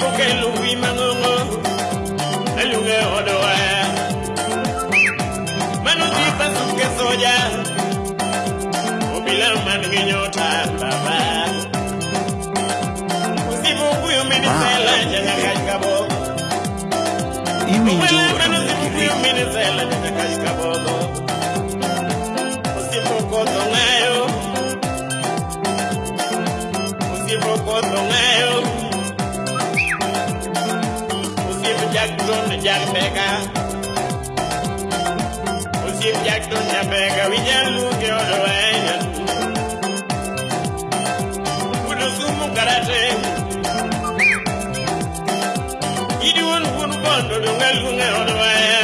ko kelu wi mangongo alunge odowa manu ti pasuke soja obila man nyota baba usimu kuyo minisela ah. janga kajkabo Iwinjo Obila man kuyo minisela janga kajkabo usimu jakton jakbeka usimu jakton jakbeka wijaluge odowayan udusumu karate idiwon wun bondo dongalunge odowaya baba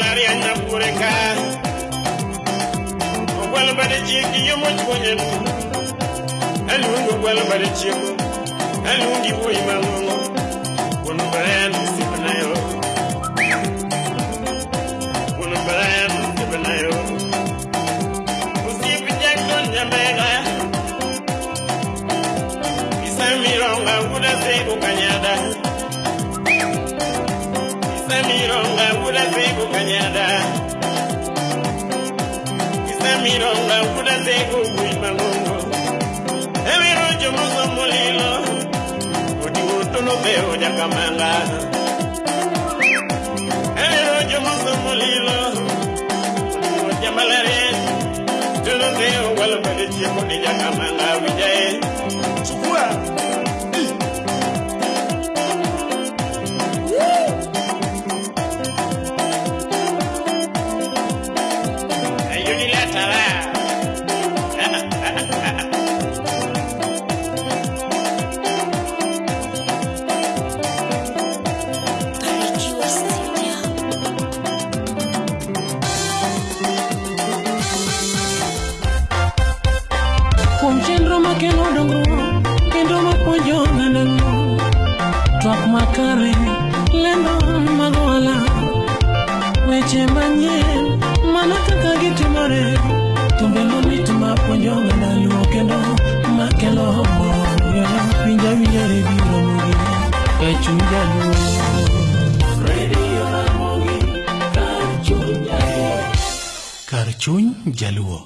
donyo mbalariany mabure ka ogwalo bade chiegi yo mochuonya aluongo gwalo bade chiego aluongi wuoyi mang'ong'o Wuon Brian Sipanayo. Wuon Brian Sipanayo. Osiep Jackson Nyamega. Isamironga wuda sego kanyada. Isamironga wuda sego kanyada. Isamironga wuda sego wuoyi mang'ongo. Ewiro jomoso molilo. Odi wutono beo jakamanga. Ewiro jomoso molilo. Odi jamalare. Tono beo walo bade chiemo ni jakamanga kuom chenro makelo dongruok kendo mapuonjo ogandano twak makare lendo mag ohala. Weche manyien mana kaka gitimore. Timbe mamit mapuonjo oganda luo kendo makelo mor. Winja winjore biro mugi. E chuny jaluo. kar chuny jaluo